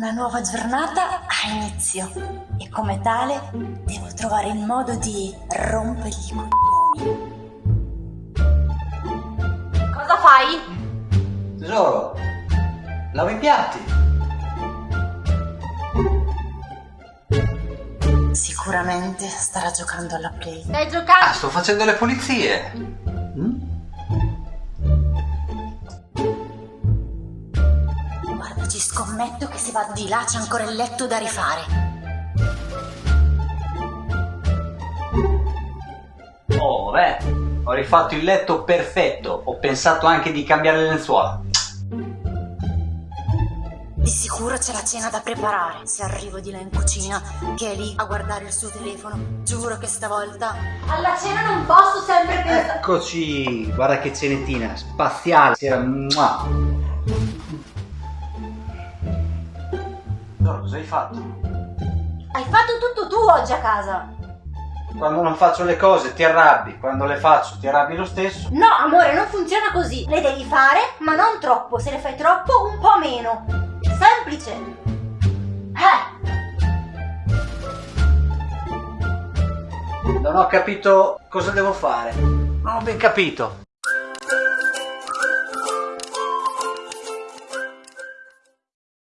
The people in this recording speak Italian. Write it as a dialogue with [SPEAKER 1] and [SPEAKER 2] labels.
[SPEAKER 1] Una nuova giornata ha inizio e come tale devo trovare il modo di rompergli i coglioni.
[SPEAKER 2] Cosa fai?
[SPEAKER 3] Tesoro, lavo i piatti.
[SPEAKER 1] Sicuramente starà giocando alla play.
[SPEAKER 2] Stai
[SPEAKER 3] Ah,
[SPEAKER 2] giocando?
[SPEAKER 3] sto facendo le pulizie.
[SPEAKER 1] Guarda, ci scommetto che se va di là c'è ancora il letto da rifare.
[SPEAKER 3] Oh, beh, ho rifatto il letto perfetto. Ho pensato anche di cambiare le lenzuola.
[SPEAKER 1] Di sicuro c'è la cena da preparare. Se arrivo di là in cucina, che è lì a guardare il suo telefono, giuro che stavolta
[SPEAKER 2] Alla cena non posso sempre pensare.
[SPEAKER 3] Eccoci, guarda che cenettina spaziale. Sera, mua. Tesoro, cosa hai fatto?
[SPEAKER 2] Hai fatto tutto tu oggi a casa.
[SPEAKER 3] Quando non faccio le cose ti arrabbi, quando le faccio ti arrabbi lo stesso.
[SPEAKER 2] No, amore, non funziona così. Le devi fare, ma non troppo. Se le fai troppo, un po' meno. Semplice. Eh,
[SPEAKER 3] Non ho capito cosa devo fare. Non ho ben capito.